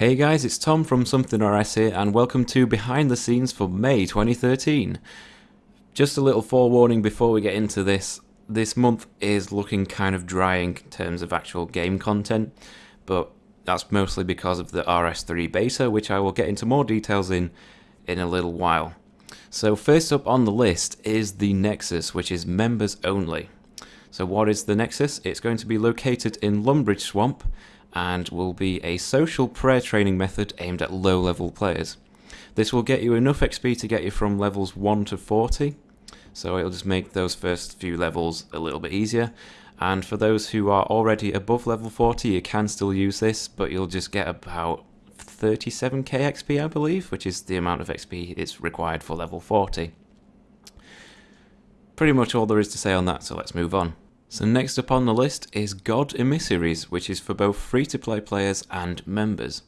Hey guys, it's Tom from Something RS here, and welcome to Behind the Scenes for May 2013. Just a little forewarning before we get into this. This month is looking kind of dry in terms of actual game content, but that's mostly because of the RS3 beta, which I will get into more details in in a little while. So first up on the list is the Nexus, which is members only. So what is the Nexus? It's going to be located in Lumbridge Swamp, and will be a social prayer training method aimed at low level players. This will get you enough XP to get you from levels 1 to 40, so it'll just make those first few levels a little bit easier. And for those who are already above level 40, you can still use this, but you'll just get about 37k XP, I believe, which is the amount of XP it's required for level 40. Pretty much all there is to say on that, so let's move on. So next up on the list is God Emissaries, which is for both free-to-play players and members.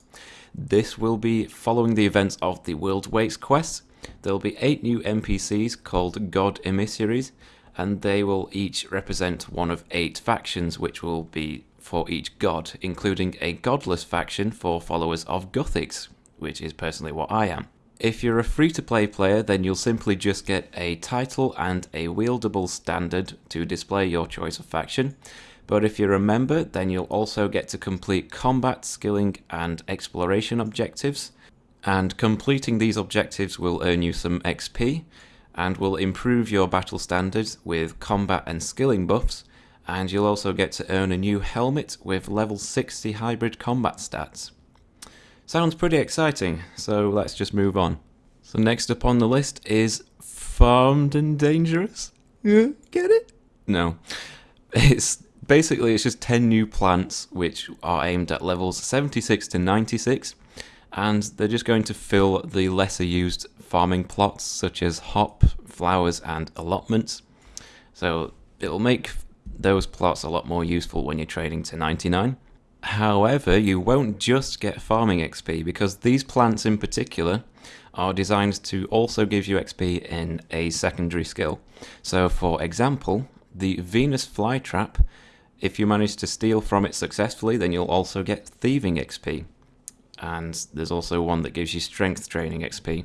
This will be following the events of the World Wakes quest. There will be 8 new NPCs called God Emissaries, and they will each represent one of 8 factions which will be for each god, including a godless faction for followers of Guthix, which is personally what I am. If you're a free-to-play player, then you'll simply just get a title and a wieldable standard to display your choice of faction. But if you're a member, then you'll also get to complete combat, skilling, and exploration objectives. And completing these objectives will earn you some XP, and will improve your battle standards with combat and skilling buffs, and you'll also get to earn a new helmet with level 60 hybrid combat stats. Sounds pretty exciting, so let's just move on. So next up on the list is Farmed and Dangerous. Yeah, get it? No. It's basically it's just 10 new plants which are aimed at levels 76 to 96 and they're just going to fill the lesser used farming plots such as hop, flowers and allotments. So it'll make those plots a lot more useful when you're trading to 99. However, you won't just get farming XP because these plants in particular are designed to also give you XP in a secondary skill. So for example, the Venus flytrap, if you manage to steal from it successfully, then you'll also get thieving XP. And there's also one that gives you strength training XP.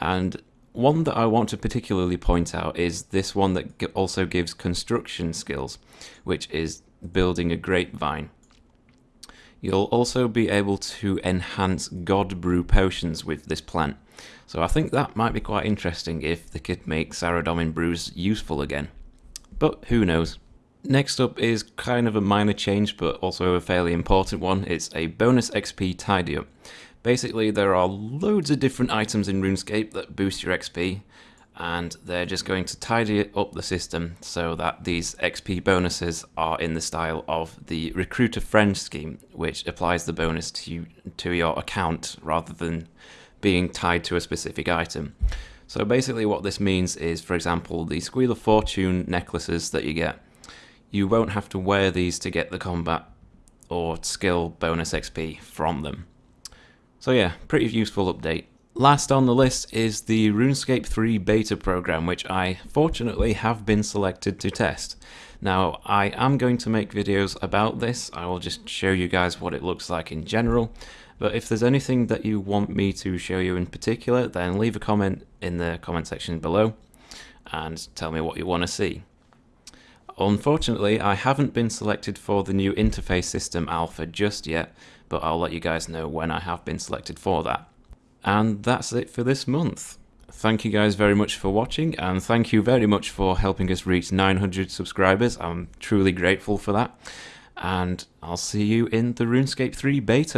And one that I want to particularly point out is this one that also gives construction skills, which is building a grapevine. You'll also be able to enhance God Brew potions with this plant. So I think that might be quite interesting if they could make Saradomin brews useful again. But who knows. Next up is kind of a minor change but also a fairly important one. It's a bonus XP tidy up. Basically there are loads of different items in RuneScape that boost your XP and they're just going to tidy up the system so that these XP bonuses are in the style of the Recruit a Friend scheme, which applies the bonus to, to your account rather than being tied to a specific item. So basically what this means is, for example, the Squeal of Fortune necklaces that you get, you won't have to wear these to get the combat or skill bonus XP from them. So yeah, pretty useful update. Last on the list is the RuneScape 3 beta program, which I fortunately have been selected to test. Now, I am going to make videos about this, I will just show you guys what it looks like in general, but if there's anything that you want me to show you in particular, then leave a comment in the comment section below and tell me what you want to see. Unfortunately, I haven't been selected for the new interface system alpha just yet, but I'll let you guys know when I have been selected for that. And that's it for this month. Thank you guys very much for watching, and thank you very much for helping us reach 900 subscribers. I'm truly grateful for that. And I'll see you in the RuneScape 3 beta.